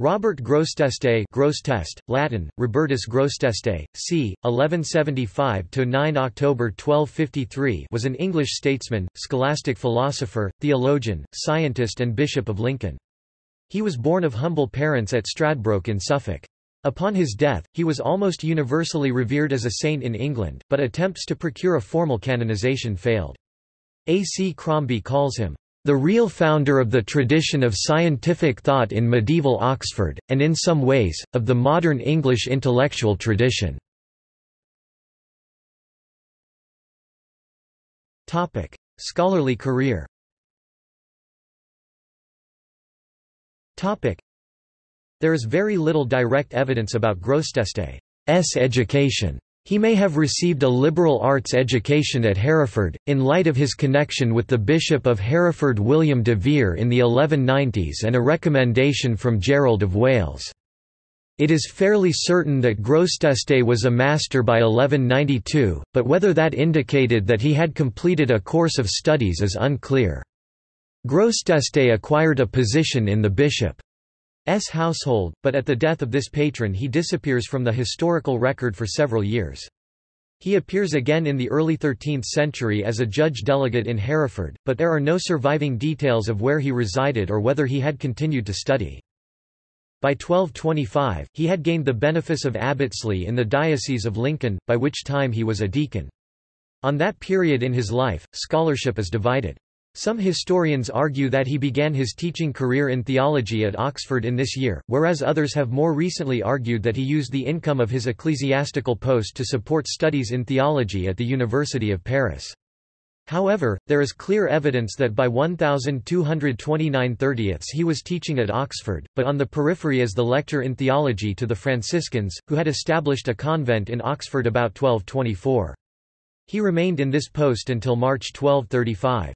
Robert Grosseteste Grosseteste, Latin, Robertus Grosseteste, c. 1175–9 October 1253 was an English statesman, scholastic philosopher, theologian, scientist and Bishop of Lincoln. He was born of humble parents at Stradbroke in Suffolk. Upon his death, he was almost universally revered as a saint in England, but attempts to procure a formal canonization failed. A. C. Crombie calls him, the real founder of the tradition of scientific thought in medieval Oxford, and in some ways, of the modern English intellectual tradition. Scholarly career There is very little direct evidence about Grosseteste's education. He may have received a liberal arts education at Hereford, in light of his connection with the Bishop of Hereford William de Vere in the 1190s and a recommendation from Gerald of Wales. It is fairly certain that Grosseteste was a master by 1192, but whether that indicated that he had completed a course of studies is unclear. Grosseteste acquired a position in the bishop household, but at the death of this patron he disappears from the historical record for several years. He appears again in the early 13th century as a judge delegate in Hereford, but there are no surviving details of where he resided or whether he had continued to study. By 1225, he had gained the benefice of abbotsley in the Diocese of Lincoln, by which time he was a deacon. On that period in his life, scholarship is divided. Some historians argue that he began his teaching career in theology at Oxford in this year, whereas others have more recently argued that he used the income of his ecclesiastical post to support studies in theology at the University of Paris. However, there is clear evidence that by 1229 30 he was teaching at Oxford, but on the periphery as the lector in theology to the Franciscans, who had established a convent in Oxford about 1224. He remained in this post until March 1235.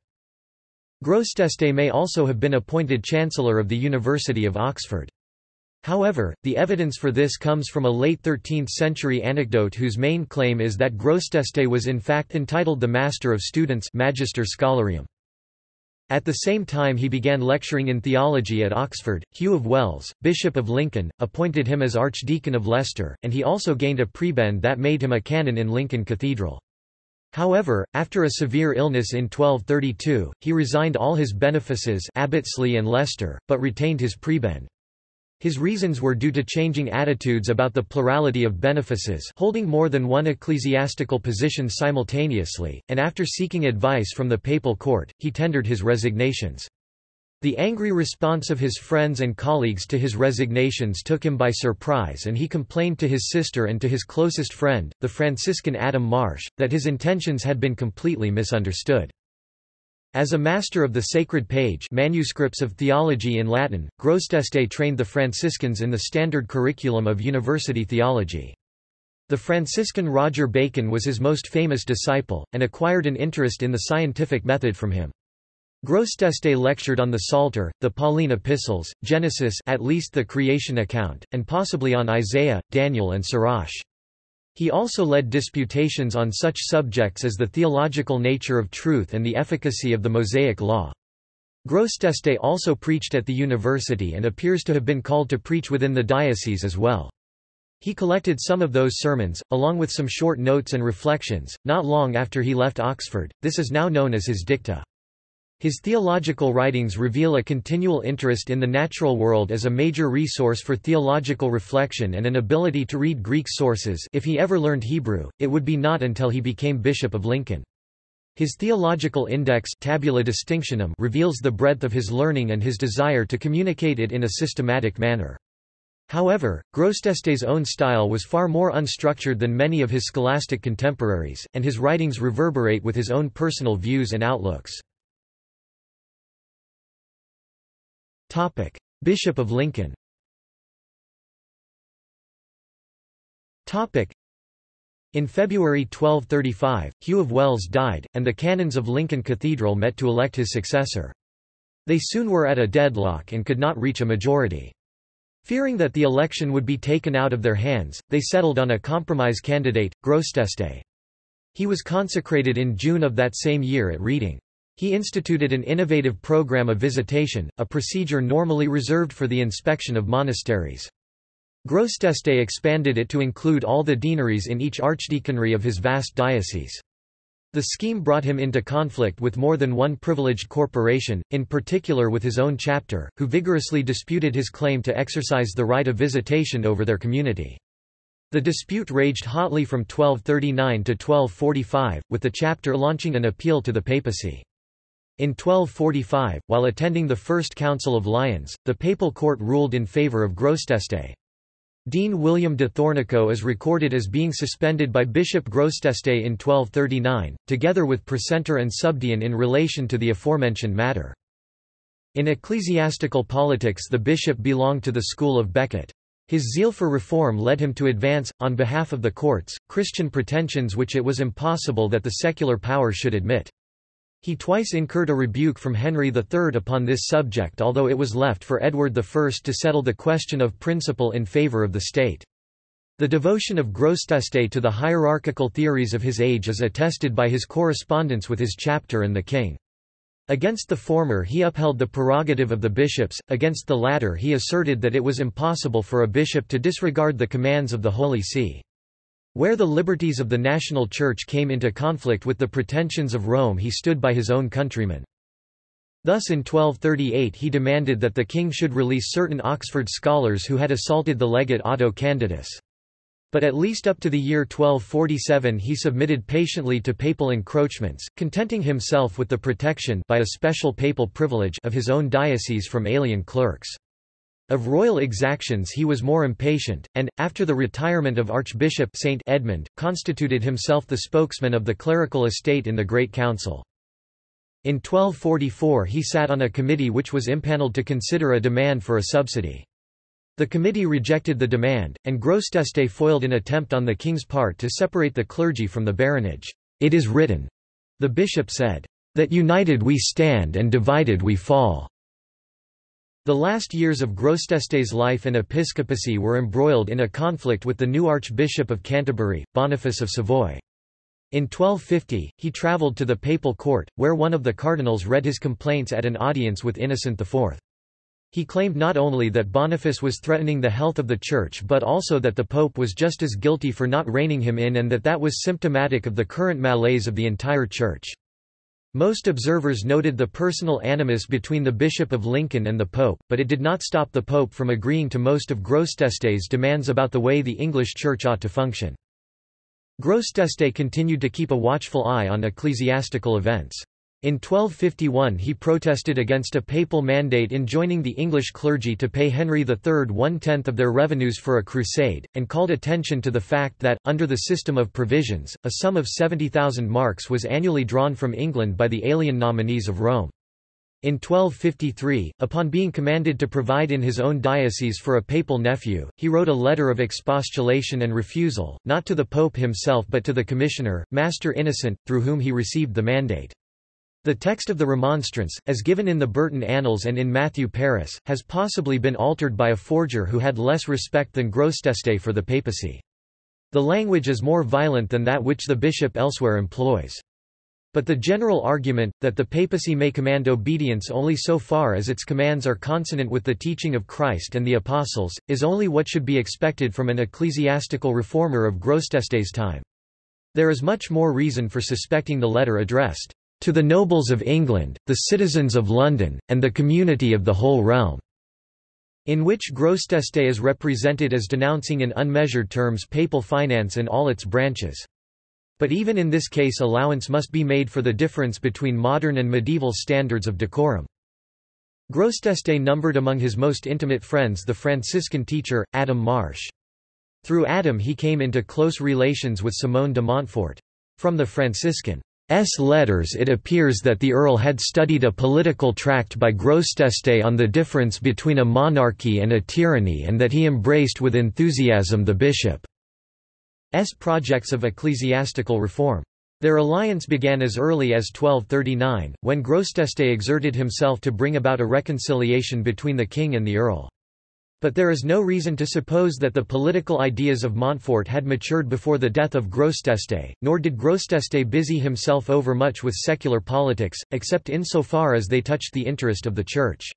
Grosseteste may also have been appointed Chancellor of the University of Oxford. However, the evidence for this comes from a late 13th-century anecdote whose main claim is that Grosseteste was in fact entitled the Master of Students Magister Scholarium. At the same time he began lecturing in theology at Oxford, Hugh of Wells, Bishop of Lincoln, appointed him as Archdeacon of Leicester, and he also gained a prebend that made him a canon in Lincoln Cathedral. However, after a severe illness in 1232, he resigned all his benefices Abbotsley and Leicester, but retained his prebend. His reasons were due to changing attitudes about the plurality of benefices holding more than one ecclesiastical position simultaneously, and after seeking advice from the papal court, he tendered his resignations. The angry response of his friends and colleagues to his resignations took him by surprise and he complained to his sister and to his closest friend, the Franciscan Adam Marsh, that his intentions had been completely misunderstood. As a master of the sacred page manuscripts of theology in Latin, Grosseteste trained the Franciscans in the standard curriculum of university theology. The Franciscan Roger Bacon was his most famous disciple, and acquired an interest in the scientific method from him. Grosseteste lectured on the Psalter, the Pauline epistles, Genesis at least the creation account, and possibly on Isaiah, Daniel and Sirach. He also led disputations on such subjects as the theological nature of truth and the efficacy of the Mosaic Law. Grosseteste also preached at the university and appears to have been called to preach within the diocese as well. He collected some of those sermons, along with some short notes and reflections, not long after he left Oxford, this is now known as his dicta. His theological writings reveal a continual interest in the natural world as a major resource for theological reflection and an ability to read Greek sources if he ever learned Hebrew, it would be not until he became Bishop of Lincoln. His theological index Tabula Distinctionum reveals the breadth of his learning and his desire to communicate it in a systematic manner. However, Grosseteste's own style was far more unstructured than many of his scholastic contemporaries, and his writings reverberate with his own personal views and outlooks. Bishop of Lincoln in February 1235, Hugh of Wells died, and the canons of Lincoln Cathedral met to elect his successor. They soon were at a deadlock and could not reach a majority. Fearing that the election would be taken out of their hands, they settled on a compromise candidate, Grosseteste. He was consecrated in June of that same year at Reading. He instituted an innovative program of visitation, a procedure normally reserved for the inspection of monasteries. Grosseteste expanded it to include all the deaneries in each archdeaconry of his vast diocese. The scheme brought him into conflict with more than one privileged corporation, in particular with his own chapter, who vigorously disputed his claim to exercise the right of visitation over their community. The dispute raged hotly from 1239 to 1245, with the chapter launching an appeal to the papacy. In 1245, while attending the First Council of Lyons, the papal court ruled in favour of Grosseteste. Dean William de Thornaco is recorded as being suspended by Bishop Grosseteste in 1239, together with precentor and subdean in relation to the aforementioned matter. In ecclesiastical politics the bishop belonged to the school of Becket. His zeal for reform led him to advance, on behalf of the courts, Christian pretensions which it was impossible that the secular power should admit. He twice incurred a rebuke from Henry III upon this subject although it was left for Edward I to settle the question of principle in favour of the state. The devotion of Grosseteste to the hierarchical theories of his age is attested by his correspondence with his chapter and the king. Against the former he upheld the prerogative of the bishops, against the latter he asserted that it was impossible for a bishop to disregard the commands of the Holy See. Where the liberties of the national church came into conflict with the pretensions of Rome he stood by his own countrymen. Thus in 1238 he demanded that the king should release certain Oxford scholars who had assaulted the legate Otto Candidus. But at least up to the year 1247 he submitted patiently to papal encroachments, contenting himself with the protection by a special papal privilege of his own diocese from alien clerks. Of royal exactions he was more impatient, and, after the retirement of Archbishop Saint Edmund, constituted himself the spokesman of the clerical estate in the Great Council. In 1244 he sat on a committee which was impaneled to consider a demand for a subsidy. The committee rejected the demand, and Grosseteste foiled an attempt on the king's part to separate the clergy from the baronage. It is written, the bishop said, that united we stand and divided we fall. The last years of Grosseteste's life and episcopacy were embroiled in a conflict with the new Archbishop of Canterbury, Boniface of Savoy. In 1250, he travelled to the papal court, where one of the cardinals read his complaints at an audience with Innocent IV. He claimed not only that Boniface was threatening the health of the Church but also that the Pope was just as guilty for not reining him in and that that was symptomatic of the current malaise of the entire Church. Most observers noted the personal animus between the Bishop of Lincoln and the Pope, but it did not stop the Pope from agreeing to most of Grosseteste's demands about the way the English Church ought to function. Grosseteste continued to keep a watchful eye on ecclesiastical events. In 1251 he protested against a papal mandate enjoining the English clergy to pay Henry III one-tenth of their revenues for a crusade, and called attention to the fact that, under the system of provisions, a sum of 70,000 marks was annually drawn from England by the alien nominees of Rome. In 1253, upon being commanded to provide in his own diocese for a papal nephew, he wrote a letter of expostulation and refusal, not to the pope himself but to the commissioner, Master Innocent, through whom he received the mandate. The text of the Remonstrance, as given in the Burton Annals and in Matthew Paris, has possibly been altered by a forger who had less respect than Grosseteste for the papacy. The language is more violent than that which the bishop elsewhere employs. But the general argument, that the papacy may command obedience only so far as its commands are consonant with the teaching of Christ and the Apostles, is only what should be expected from an ecclesiastical reformer of Grosseteste's time. There is much more reason for suspecting the letter addressed to the nobles of England, the citizens of London, and the community of the whole realm", in which Grosseteste is represented as denouncing in unmeasured terms papal finance in all its branches. But even in this case allowance must be made for the difference between modern and medieval standards of decorum. Grosseteste numbered among his most intimate friends the Franciscan teacher, Adam Marsh. Through Adam he came into close relations with Simon de Montfort. From the Franciscan S. letters it appears that the Earl had studied a political tract by Grosseteste on the difference between a monarchy and a tyranny and that he embraced with enthusiasm the bishop's projects of ecclesiastical reform. Their alliance began as early as 1239, when Grosseteste exerted himself to bring about a reconciliation between the king and the earl. But there is no reason to suppose that the political ideas of Montfort had matured before the death of Grosseteste, nor did Grosseteste busy himself overmuch with secular politics, except insofar as they touched the interest of the Church.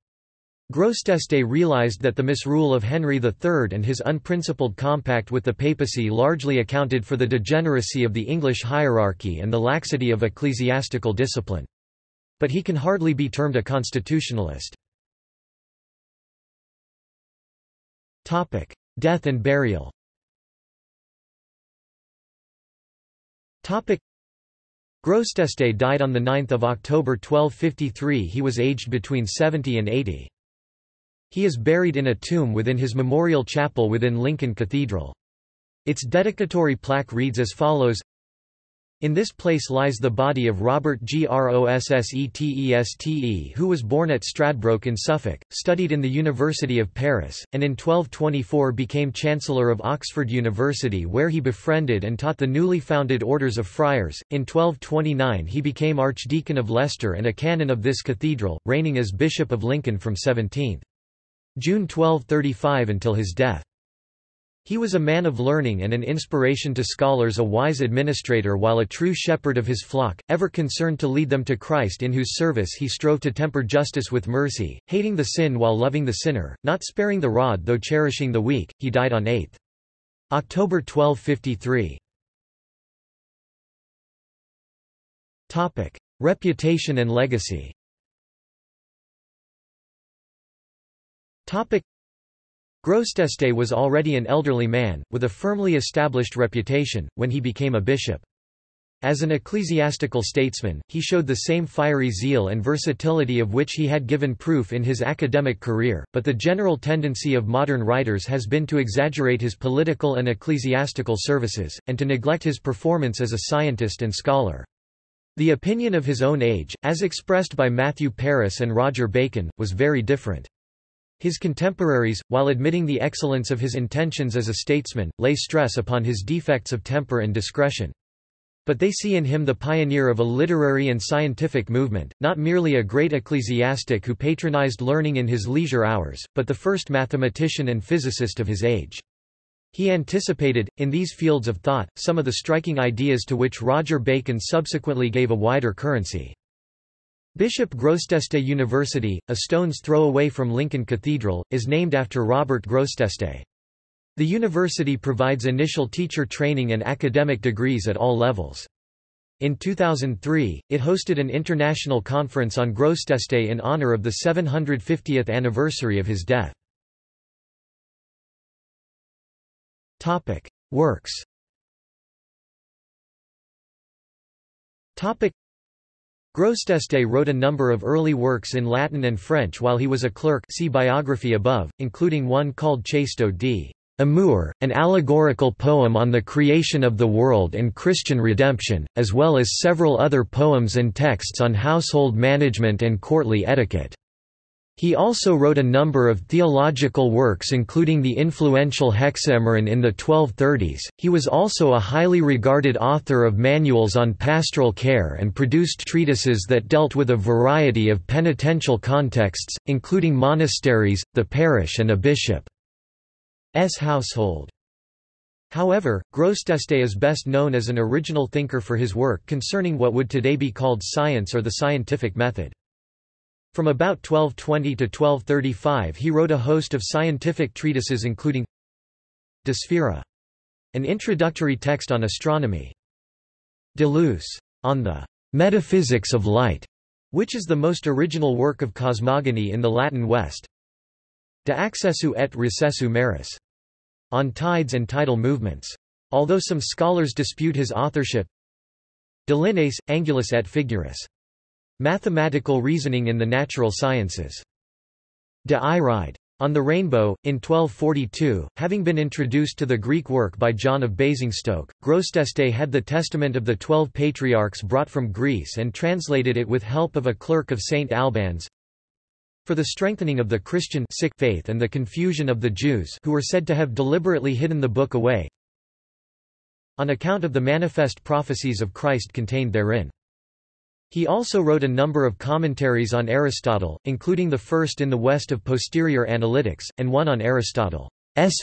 Grosseteste realized that the misrule of Henry III and his unprincipled compact with the papacy largely accounted for the degeneracy of the English hierarchy and the laxity of ecclesiastical discipline. But he can hardly be termed a constitutionalist. Topic: Death and burial. Topic: Grosseteste died on the 9th of October 1253. He was aged between 70 and 80. He is buried in a tomb within his memorial chapel within Lincoln Cathedral. Its dedicatory plaque reads as follows in this place lies the body of Robert Grosseteste who was born at Stradbroke in Suffolk, studied in the University of Paris, and in 1224 became Chancellor of Oxford University where he befriended and taught the newly founded orders of friars. In 1229 he became Archdeacon of Leicester and a canon of this cathedral, reigning as Bishop of Lincoln from 17 June 1235 until his death. He was a man of learning and an inspiration to scholars a wise administrator while a true shepherd of his flock, ever concerned to lead them to Christ in whose service he strove to temper justice with mercy, hating the sin while loving the sinner, not sparing the rod though cherishing the weak. He died on 8 October 1253. Reputation and legacy Grosseteste was already an elderly man, with a firmly established reputation, when he became a bishop. As an ecclesiastical statesman, he showed the same fiery zeal and versatility of which he had given proof in his academic career, but the general tendency of modern writers has been to exaggerate his political and ecclesiastical services, and to neglect his performance as a scientist and scholar. The opinion of his own age, as expressed by Matthew Paris and Roger Bacon, was very different. His contemporaries, while admitting the excellence of his intentions as a statesman, lay stress upon his defects of temper and discretion. But they see in him the pioneer of a literary and scientific movement, not merely a great ecclesiastic who patronized learning in his leisure hours, but the first mathematician and physicist of his age. He anticipated, in these fields of thought, some of the striking ideas to which Roger Bacon subsequently gave a wider currency. Bishop Grosseteste University, a stone's throw away from Lincoln Cathedral, is named after Robert Grosseteste. The university provides initial teacher training and academic degrees at all levels. In 2003, it hosted an international conference on Grosseteste in honor of the 750th anniversary of his death. Works Grosseteste wrote a number of early works in Latin and French while he was a clerk see biography above, including one called Chasteau d Amour, an allegorical poem on the creation of the world and Christian redemption, as well as several other poems and texts on household management and courtly etiquette. He also wrote a number of theological works including the influential Hexameron in the 1230s. He was also a highly regarded author of manuals on pastoral care and produced treatises that dealt with a variety of penitential contexts, including monasteries, the parish and a bishop's household. However, Grosseteste is best known as an original thinker for his work concerning what would today be called science or the scientific method. From about 1220 to 1235 he wrote a host of scientific treatises including De Sphera, an introductory text on astronomy, De Luce, on the metaphysics of light, which is the most original work of cosmogony in the Latin West, De accessu et recessu maris, on tides and tidal movements. Although some scholars dispute his authorship, De lineis, angulis et figuris, Mathematical reasoning in the natural sciences. De Iride. On the Rainbow, in 1242, having been introduced to the Greek work by John of Basingstoke, Grosseteste had the Testament of the Twelve Patriarchs brought from Greece and translated it with help of a clerk of St. Albans. For the strengthening of the Christian sick faith and the confusion of the Jews who were said to have deliberately hidden the book away, on account of the manifest prophecies of Christ contained therein. He also wrote a number of commentaries on Aristotle, including the first in the West of Posterior Analytics, and one on Aristotle's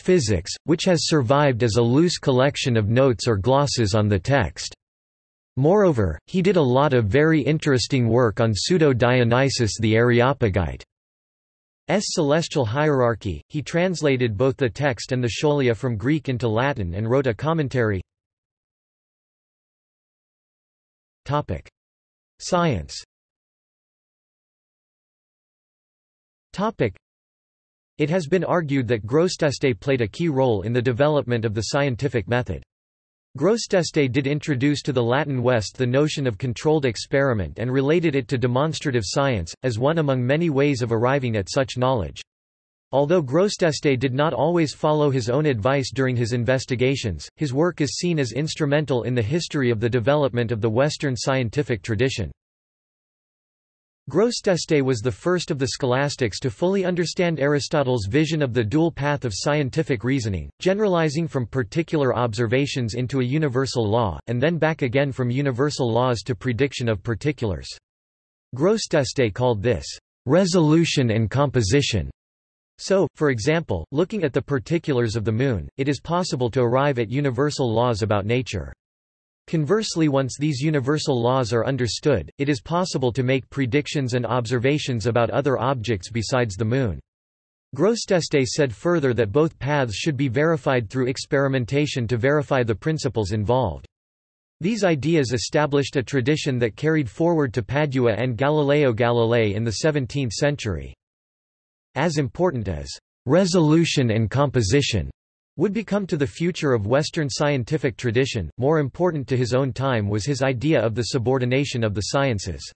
Physics, which has survived as a loose collection of notes or glosses on the text. Moreover, he did a lot of very interesting work on Pseudo-Dionysius the Areopagite. S celestial hierarchy. He translated both the text and the scholia from Greek into Latin and wrote a commentary. Science. It has been argued that Grosseteste played a key role in the development of the scientific method. Grosseteste did introduce to the Latin West the notion of controlled experiment and related it to demonstrative science, as one among many ways of arriving at such knowledge. Although Grosseteste did not always follow his own advice during his investigations, his work is seen as instrumental in the history of the development of the Western scientific tradition. Grosseteste was the first of the scholastics to fully understand Aristotle's vision of the dual path of scientific reasoning, generalizing from particular observations into a universal law, and then back again from universal laws to prediction of particulars. Grosseteste called this, "...resolution and composition." So, for example, looking at the particulars of the Moon, it is possible to arrive at universal laws about nature. Conversely once these universal laws are understood, it is possible to make predictions and observations about other objects besides the Moon. Grosseteste said further that both paths should be verified through experimentation to verify the principles involved. These ideas established a tradition that carried forward to Padua and Galileo Galilei in the 17th century. As important as resolution and composition would become to the future of Western scientific tradition, more important to his own time was his idea of the subordination of the sciences.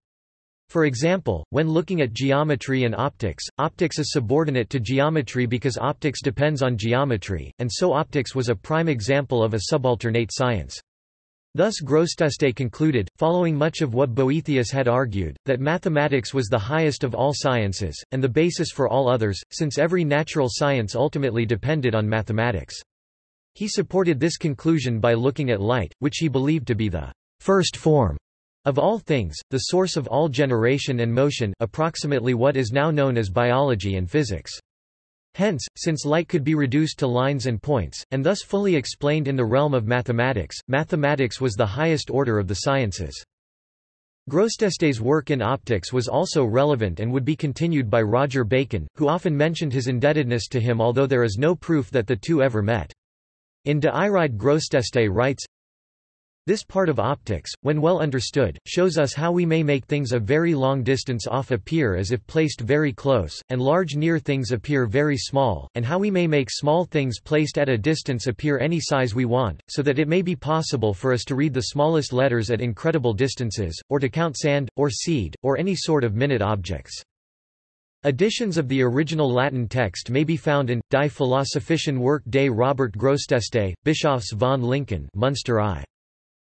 For example, when looking at geometry and optics, optics is subordinate to geometry because optics depends on geometry, and so optics was a prime example of a subalternate science. Thus Grosseteste concluded, following much of what Boethius had argued, that mathematics was the highest of all sciences, and the basis for all others, since every natural science ultimately depended on mathematics. He supported this conclusion by looking at light, which he believed to be the first form of all things, the source of all generation and motion approximately what is now known as biology and physics. Hence, since light could be reduced to lines and points, and thus fully explained in the realm of mathematics, mathematics was the highest order of the sciences. Grosseteste's work in optics was also relevant and would be continued by Roger Bacon, who often mentioned his indebtedness to him although there is no proof that the two ever met. In De Iride Grosseteste writes, this part of optics, when well understood, shows us how we may make things a very long distance off appear as if placed very close, and large near things appear very small, and how we may make small things placed at a distance appear any size we want, so that it may be possible for us to read the smallest letters at incredible distances, or to count sand, or seed, or any sort of minute objects. Editions of the original Latin text may be found in, Die Philosophischen Werk des Robert Grosseteste, Bischofs von Lincoln Munster I.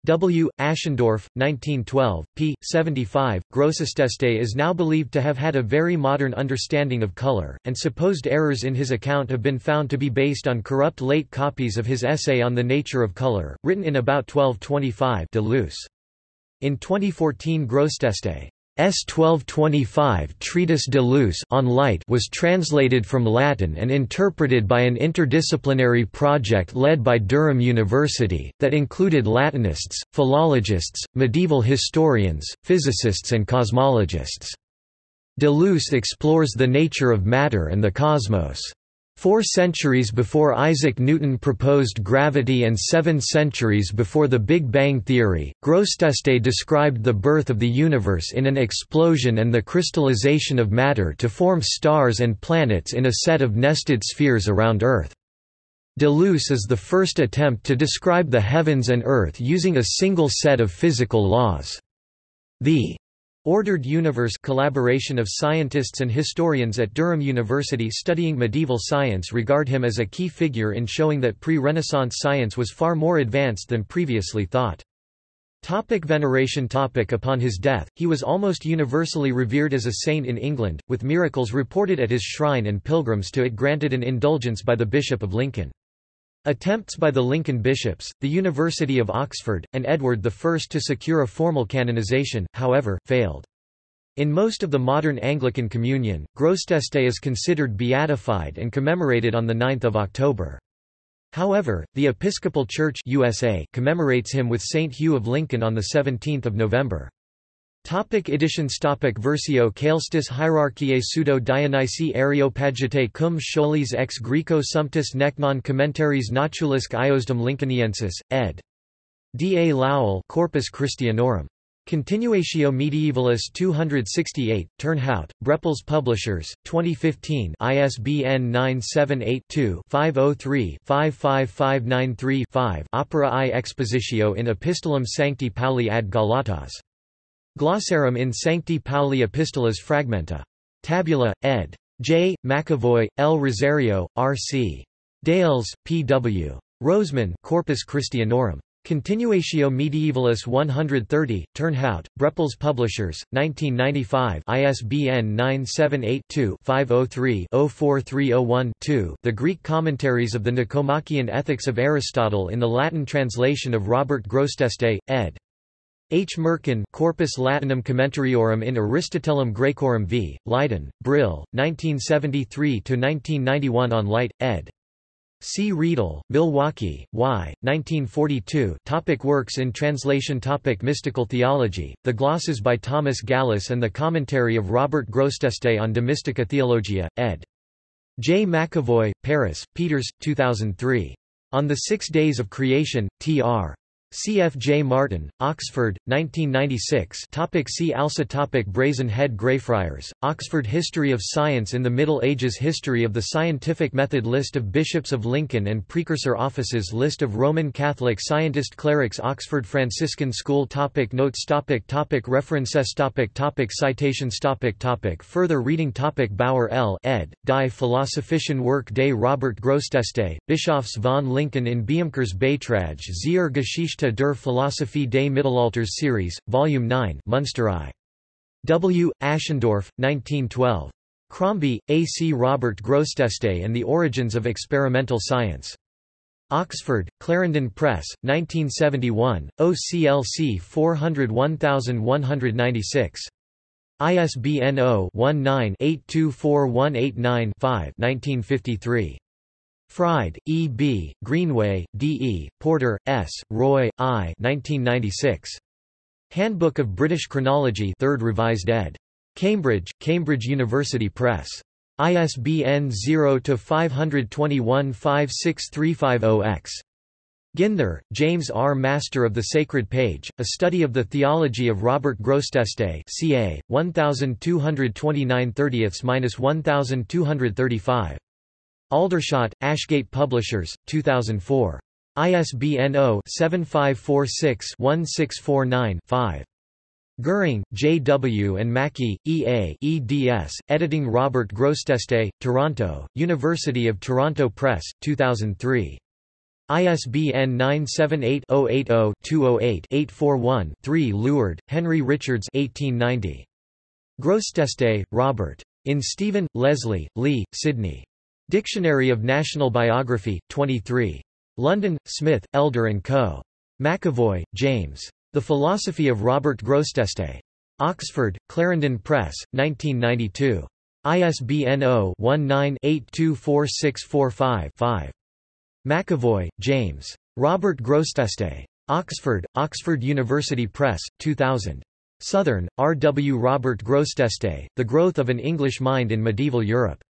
W. Aschendorff, 1912, p. 75. Grosseteste is now believed to have had a very modern understanding of color, and supposed errors in his account have been found to be based on corrupt late copies of his essay on the nature of color, written in about 1225 de Luce. In 2014 Grosseteste S 1225 Treatise de Luce on Light was translated from Latin and interpreted by an interdisciplinary project led by Durham University, that included Latinists, philologists, medieval historians, physicists and cosmologists. De Luce explores the nature of matter and the cosmos. Four centuries before Isaac Newton proposed gravity and seven centuries before the Big Bang theory, Grosseteste described the birth of the universe in an explosion and the crystallization of matter to form stars and planets in a set of nested spheres around Earth. De Luce is the first attempt to describe the heavens and Earth using a single set of physical laws. The Ordered Universe collaboration of scientists and historians at Durham University studying medieval science regard him as a key figure in showing that pre-Renaissance science was far more advanced than previously thought. Topic veneration topic Upon his death, he was almost universally revered as a saint in England, with miracles reported at his shrine and pilgrims to it granted an indulgence by the Bishop of Lincoln. Attempts by the Lincoln bishops, the University of Oxford, and Edward I to secure a formal canonization, however, failed. In most of the modern Anglican Communion, Grosseteste is considered beatified and commemorated on 9 October. However, the Episcopal Church USA commemorates him with St. Hugh of Lincoln on 17 November. Topic editions Topic Versio Caelestis Hierarchiae Pseudo Dionysi Areopagite cum scholis ex Greco sumptus necnon commentaries Natulisque Iosdom Lincolniensis, ed. D. A. Lawell Corpus Christianorum. Continuatio Medievalis 268, Turnhout, Brepols Publishers, 2015 ISBN 978-2-503-55593-5 Opera i Expositio in Epistolum Sancti Pauli ad Galatas. Glossarum in Sancti Pauli Epistolas Fragmenta. Tabula, ed. J. McEvoy, L. Rosario, R. C. Dales, P. W. Rosemann Corpus Christianorum. Continuatio Medievalis 130, Turnhout, Brepols Publishers, 1995 ISBN 978-2-503-04301-2 The Greek Commentaries of the Nicomachean Ethics of Aristotle in the Latin translation of Robert Grosseteste, ed. H. Mercken Corpus Latinum Commentariorum in Aristotelum Graecorum v. Leiden, Brill, 1973–1991 on Light, ed. C. Riedel, Milwaukee, Y. 1942 topic Works in translation topic Mystical theology, the glosses by Thomas Gallus and the commentary of Robert Grosseteste on De Mystica Theologia, ed. J. McEvoy, Paris, Peeters, 2003. On the Six Days of Creation, T.R. C. F. J. Martin, Oxford, 1996 topic See also topic Brazen Head Greyfriars, Oxford History of Science in the Middle Ages History of the Scientific Method List of Bishops of Lincoln and Precursor Offices List of Roman Catholic Scientist Clerics Oxford Franciscan School topic Notes topic topic References topic topic Citations topic topic Further reading topic Bauer L. ed., Die Philosophischen Werk des Robert Grosseteste, Bischofs von Lincoln in Beamkers Beitrag zur Geschichte der Philosophie des Mittelalters Series, Volume 9 Munster I. W. Aschendorf, 1912. Crombie, A. C. Robert Grosseteste and the Origins of Experimental Science. Oxford, Clarendon Press, 1971, OCLC 401196. ISBN 0-19-824189-5 1953. Fryde, E. B., Greenway, D. E., Porter, S., Roy, I. 1996. Handbook of British Chronology 3rd Revised ed. Cambridge, Cambridge University Press. ISBN 0-521-56350-X. Ginther, James R. Master of the Sacred Page, A Study of the Theology of Robert Grosseteste ca. 1229 30-1235. Aldershot, Ashgate Publishers, 2004. ISBN 0-7546-1649-5. Goering, J. W. and Mackie, E. A. eds. Editing Robert Grosseteste, Toronto, University of Toronto Press, 2003. ISBN 978-080-208-841-3 Luard, Henry Richards 1890. Grosseteste, Robert. In Stephen, Leslie, Lee, Sidney. Dictionary of National Biography, 23. London, Smith, Elder & Co. McEvoy, James. The Philosophy of Robert Grosseteste. Oxford, Clarendon Press, 1992. ISBN 0-19-824645-5. McEvoy, James. Robert Grosseteste. Oxford, Oxford University Press, 2000. Southern, R. W. Robert Grosseteste, The Growth of an English Mind in Medieval Europe.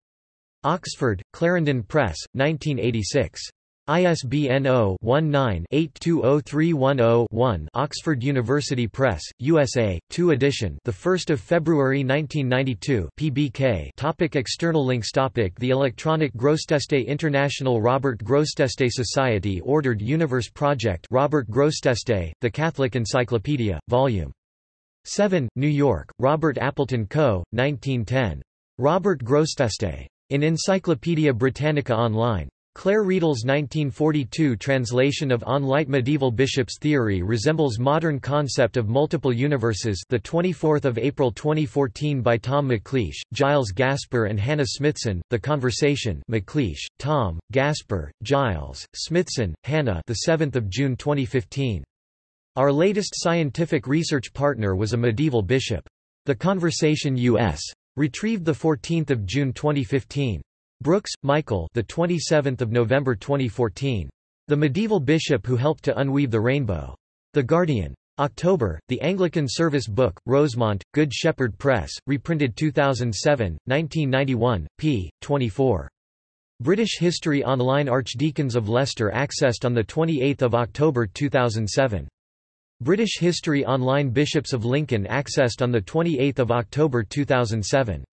Oxford, Clarendon Press, 1986. ISBN 0-19-820310-1 Oxford University Press, USA, 2 edition the 1st of February 1992 PBK topic External links topic The Electronic Grosseteste International Robert Grosseteste Society Ordered Universe Project Robert Grosseteste, The Catholic Encyclopedia, Vol. 7, New York, Robert Appleton Co., 1910. Robert Grosseteste. In Encyclopædia Britannica Online. Claire Riedel's 1942 translation of On Light Medieval Bishops' Theory resembles modern concept of multiple universes the 24th of April 2014 by Tom McLeish, Giles Gasper and Hannah Smithson, The Conversation McLeish, Tom, Gasper, Giles, Smithson, Hannah the 7th of June 2015. Our latest scientific research partner was a medieval bishop. The Conversation U.S. Retrieved 14 June 2015. Brooks, Michael the 27th of November 2014. The Medieval Bishop Who Helped to Unweave the Rainbow. The Guardian. October, The Anglican Service Book, Rosemont, Good Shepherd Press, reprinted 2007, 1991, p. 24. British History Online Archdeacons of Leicester accessed on 28 October 2007. British History Online Bishops of Lincoln accessed on 28 October 2007.